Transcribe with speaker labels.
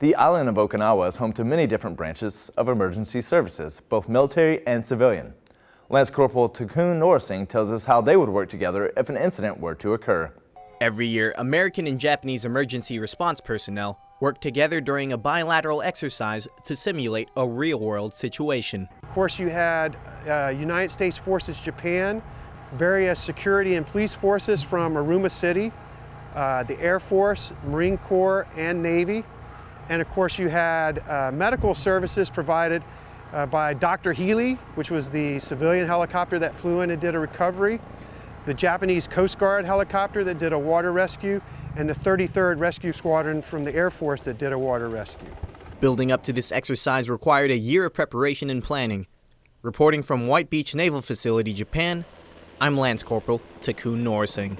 Speaker 1: The island of Okinawa is home to many different branches of emergency services, both military and civilian. Lance Corporal Takun Norasing tells us how they would work together if an incident were to occur.
Speaker 2: Every year, American and Japanese emergency response personnel work together during a bilateral exercise to simulate a real-world situation.
Speaker 3: Of course, you had uh, United States Forces Japan, various security and police forces from Uruma City, uh, the Air Force, Marine Corps, and Navy. And of course, you had uh, medical services provided uh, by Dr. Heli, which was the civilian helicopter that flew in and did a recovery, the Japanese Coast Guard helicopter that did a water rescue, and the 33rd Rescue Squadron from the Air Force that did a water rescue.
Speaker 2: Building up to this exercise required a year of preparation and planning. Reporting from White Beach Naval Facility, Japan, I'm Lance Corporal Takun Norasing.